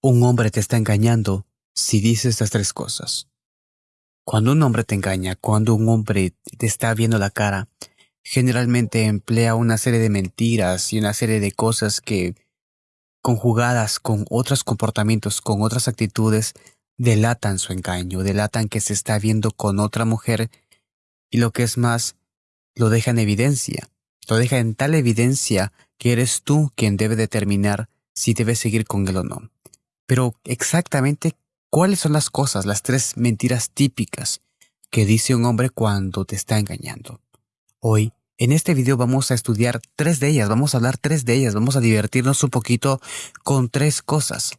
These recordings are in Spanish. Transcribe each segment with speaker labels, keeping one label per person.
Speaker 1: un hombre te está engañando si dice estas tres cosas. Cuando un hombre te engaña, cuando un hombre te está viendo la cara, generalmente emplea una serie de mentiras y una serie de cosas que, conjugadas con otros comportamientos, con otras actitudes, delatan su engaño, delatan que se está viendo con otra mujer y lo que es más, lo deja en evidencia, lo deja en tal evidencia que eres tú quien debe determinar si debes seguir con él o no. Pero exactamente, ¿cuáles son las cosas, las tres mentiras típicas que dice un hombre cuando te está engañando? Hoy, en este video vamos a estudiar tres de ellas, vamos a hablar tres de ellas, vamos a divertirnos un poquito con tres cosas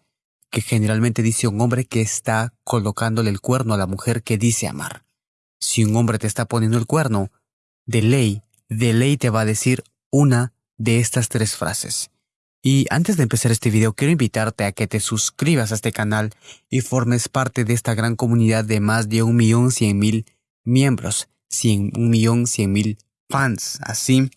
Speaker 1: que generalmente dice un hombre que está colocándole el cuerno a la mujer que dice amar. Si un hombre te está poniendo el cuerno, de ley, de ley te va a decir una de estas tres frases. Y antes de empezar este video, quiero invitarte a que te suscribas a este canal y formes parte de esta gran comunidad de más de un millón cien mil miembros, cien, un millón cien mil fans. Así,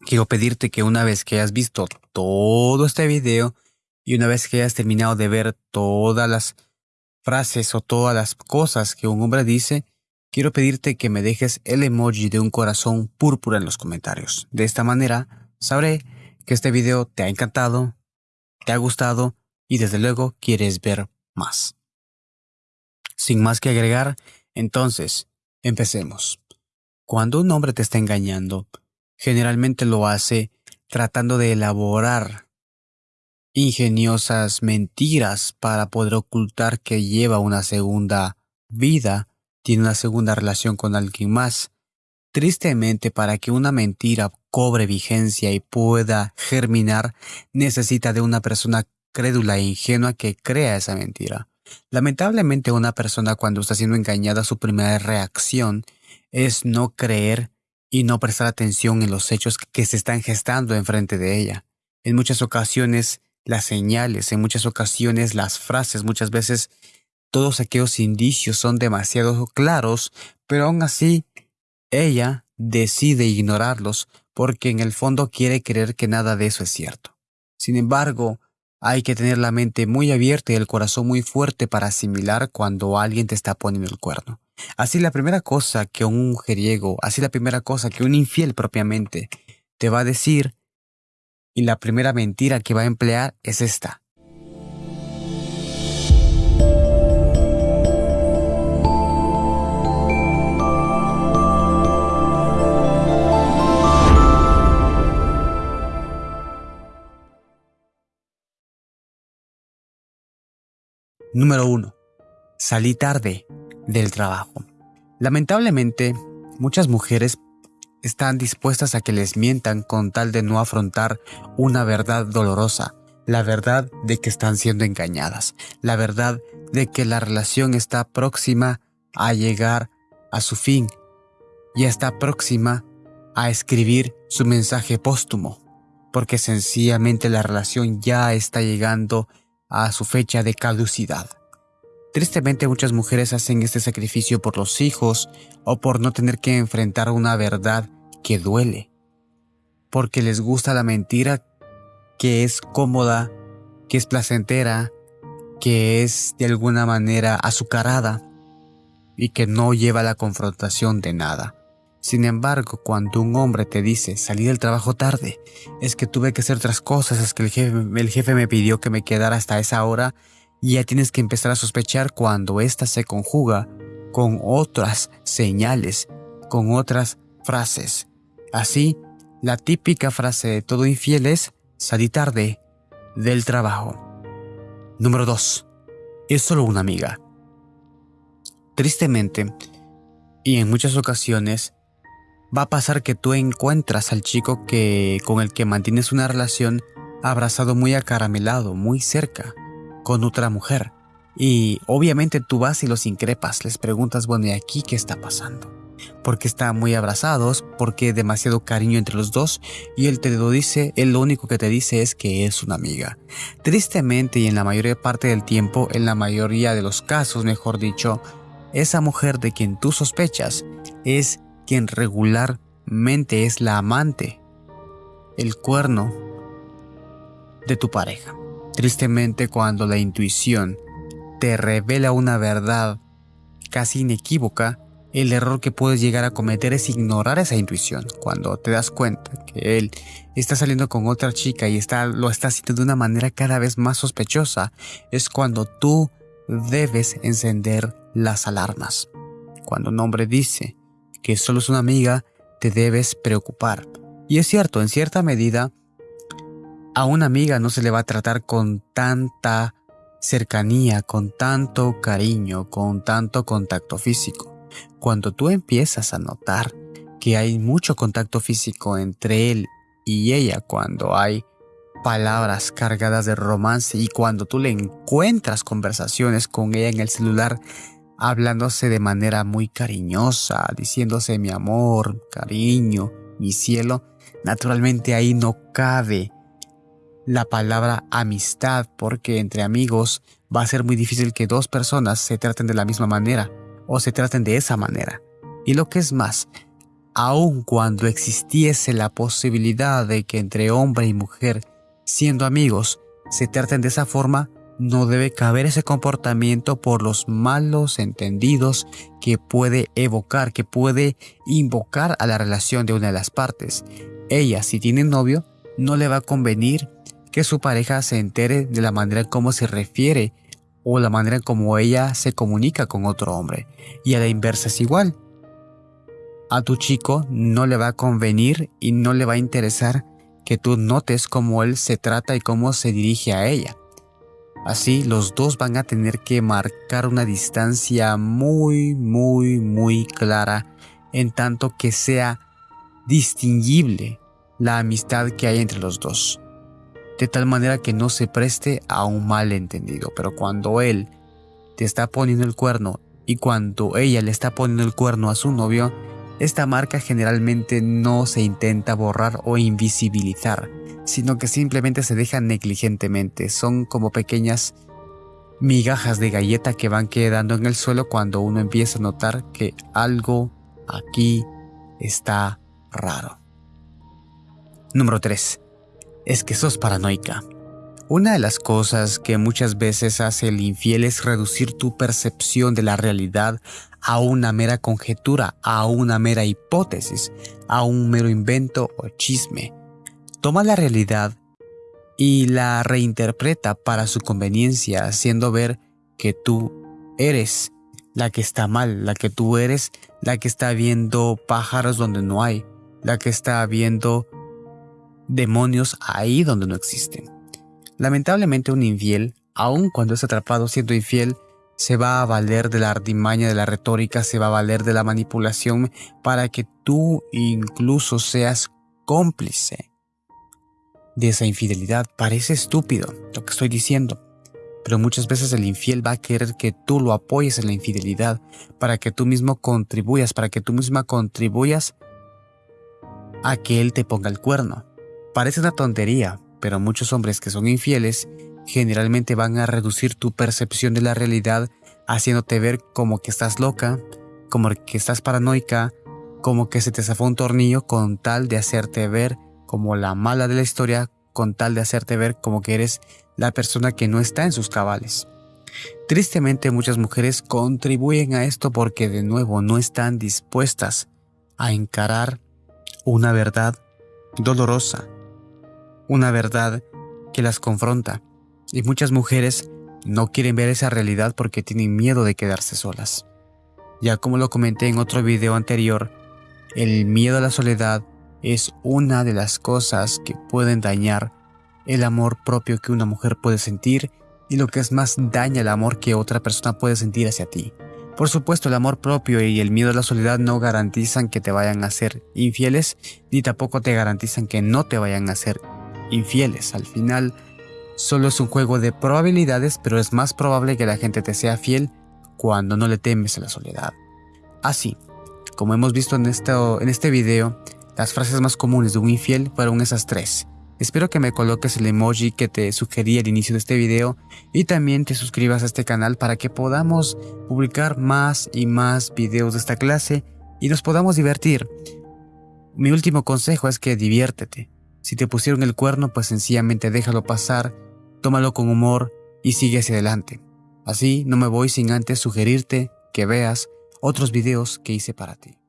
Speaker 1: quiero pedirte que una vez que hayas visto todo este video y una vez que hayas terminado de ver todas las frases o todas las cosas que un hombre dice, quiero pedirte que me dejes el emoji de un corazón púrpura en los comentarios. De esta manera, sabré que este video te ha encantado, te ha gustado y desde luego quieres ver más. Sin más que agregar, entonces, empecemos. Cuando un hombre te está engañando, generalmente lo hace tratando de elaborar ingeniosas mentiras para poder ocultar que lleva una segunda vida, tiene una segunda relación con alguien más. Tristemente, para que una mentira cobre vigencia y pueda germinar, necesita de una persona crédula e ingenua que crea esa mentira. Lamentablemente una persona cuando está siendo engañada su primera reacción es no creer y no prestar atención en los hechos que se están gestando enfrente de ella. En muchas ocasiones las señales, en muchas ocasiones las frases, muchas veces todos aquellos indicios son demasiado claros, pero aún así ella decide ignorarlos porque en el fondo quiere creer que nada de eso es cierto. Sin embargo, hay que tener la mente muy abierta y el corazón muy fuerte para asimilar cuando alguien te está poniendo el cuerno. Así la primera cosa que un mujeriego, así la primera cosa que un infiel propiamente te va a decir y la primera mentira que va a emplear es esta. Número 1. Salí tarde del trabajo. Lamentablemente, muchas mujeres están dispuestas a que les mientan con tal de no afrontar una verdad dolorosa, la verdad de que están siendo engañadas, la verdad de que la relación está próxima a llegar a su fin y está próxima a escribir su mensaje póstumo, porque sencillamente la relación ya está llegando a su fecha de caducidad. Tristemente muchas mujeres hacen este sacrificio por los hijos o por no tener que enfrentar una verdad que duele, porque les gusta la mentira que es cómoda, que es placentera, que es de alguna manera azucarada y que no lleva la confrontación de nada. Sin embargo, cuando un hombre te dice salí del trabajo tarde, es que tuve que hacer otras cosas, es que el jefe, me pidió que me quedara hasta esa hora y ya tienes que empezar a sospechar cuando ésta se conjuga con otras señales, con otras frases. Así, la típica frase de todo infiel es salí tarde del trabajo. Número 2. Es solo una amiga. Tristemente, y en muchas ocasiones, va a pasar que tú encuentras al chico que con el que mantienes una relación abrazado muy acaramelado, muy cerca, con otra mujer. Y obviamente tú vas y los increpas, les preguntas, bueno, ¿y aquí qué está pasando? Porque están muy abrazados, porque demasiado cariño entre los dos y él te lo dice, él lo único que te dice es que es una amiga. Tristemente y en la mayoría parte del tiempo, en la mayoría de los casos, mejor dicho, esa mujer de quien tú sospechas es quien regularmente es la amante, el cuerno de tu pareja. Tristemente cuando la intuición te revela una verdad casi inequívoca, el error que puedes llegar a cometer es ignorar esa intuición. Cuando te das cuenta que él está saliendo con otra chica y está, lo está haciendo de una manera cada vez más sospechosa, es cuando tú debes encender las alarmas. Cuando un hombre dice que solo es una amiga, te debes preocupar. Y es cierto, en cierta medida, a una amiga no se le va a tratar con tanta cercanía, con tanto cariño, con tanto contacto físico. Cuando tú empiezas a notar que hay mucho contacto físico entre él y ella, cuando hay palabras cargadas de romance y cuando tú le encuentras conversaciones con ella en el celular, hablándose de manera muy cariñosa, diciéndose mi amor, cariño, mi cielo, naturalmente ahí no cabe la palabra amistad porque entre amigos va a ser muy difícil que dos personas se traten de la misma manera o se traten de esa manera. Y lo que es más, aun cuando existiese la posibilidad de que entre hombre y mujer, siendo amigos, se traten de esa forma, no debe caber ese comportamiento por los malos entendidos que puede evocar, que puede invocar a la relación de una de las partes. Ella, si tiene novio, no le va a convenir que su pareja se entere de la manera como se refiere o la manera en como ella se comunica con otro hombre. Y a la inversa es igual. A tu chico no le va a convenir y no le va a interesar que tú notes cómo él se trata y cómo se dirige a ella. Así los dos van a tener que marcar una distancia muy, muy, muy clara en tanto que sea distinguible la amistad que hay entre los dos de tal manera que no se preste a un malentendido. Pero cuando él te está poniendo el cuerno y cuando ella le está poniendo el cuerno a su novio, esta marca generalmente no se intenta borrar o invisibilizar, sino que simplemente se deja negligentemente. Son como pequeñas migajas de galleta que van quedando en el suelo cuando uno empieza a notar que algo aquí está raro. Número 3 es que sos paranoica. Una de las cosas que muchas veces hace el infiel es reducir tu percepción de la realidad a una mera conjetura, a una mera hipótesis, a un mero invento o chisme. Toma la realidad y la reinterpreta para su conveniencia, haciendo ver que tú eres la que está mal, la que tú eres la que está viendo pájaros donde no hay, la que está viendo demonios ahí donde no existen. Lamentablemente un infiel, aun cuando es atrapado siendo infiel, se va a valer de la artimaña de la retórica, se va a valer de la manipulación para que tú incluso seas cómplice de esa infidelidad. Parece estúpido lo que estoy diciendo, pero muchas veces el infiel va a querer que tú lo apoyes en la infidelidad para que tú mismo contribuyas, para que tú misma contribuyas a que él te ponga el cuerno. Parece una tontería, pero muchos hombres que son infieles generalmente van a reducir tu percepción de la realidad haciéndote ver como que estás loca, como que estás paranoica, como que se te zafó un tornillo con tal de hacerte ver como la mala de la historia, con tal de hacerte ver como que eres la persona que no está en sus cabales. Tristemente muchas mujeres contribuyen a esto porque de nuevo no están dispuestas a encarar una verdad dolorosa una verdad que las confronta, y muchas mujeres no quieren ver esa realidad porque tienen miedo de quedarse solas. Ya como lo comenté en otro video anterior, el miedo a la soledad es una de las cosas que pueden dañar el amor propio que una mujer puede sentir y lo que es más daña el amor que otra persona puede sentir hacia ti. Por supuesto, el amor propio y el miedo a la soledad no garantizan que te vayan a ser infieles, ni tampoco te garantizan que no te vayan a ser infieles. Al final, solo es un juego de probabilidades, pero es más probable que la gente te sea fiel cuando no le temes a la soledad. Así, como hemos visto en, en este video, las frases más comunes de un infiel fueron esas tres. Espero que me coloques el emoji que te sugerí al inicio de este video y también te suscribas a este canal para que podamos publicar más y más videos de esta clase y nos podamos divertir. Mi último consejo es que diviértete. Si te pusieron el cuerno, pues sencillamente déjalo pasar tómalo con humor y sigue hacia adelante. Así no me voy sin antes sugerirte que veas otros videos que hice para ti.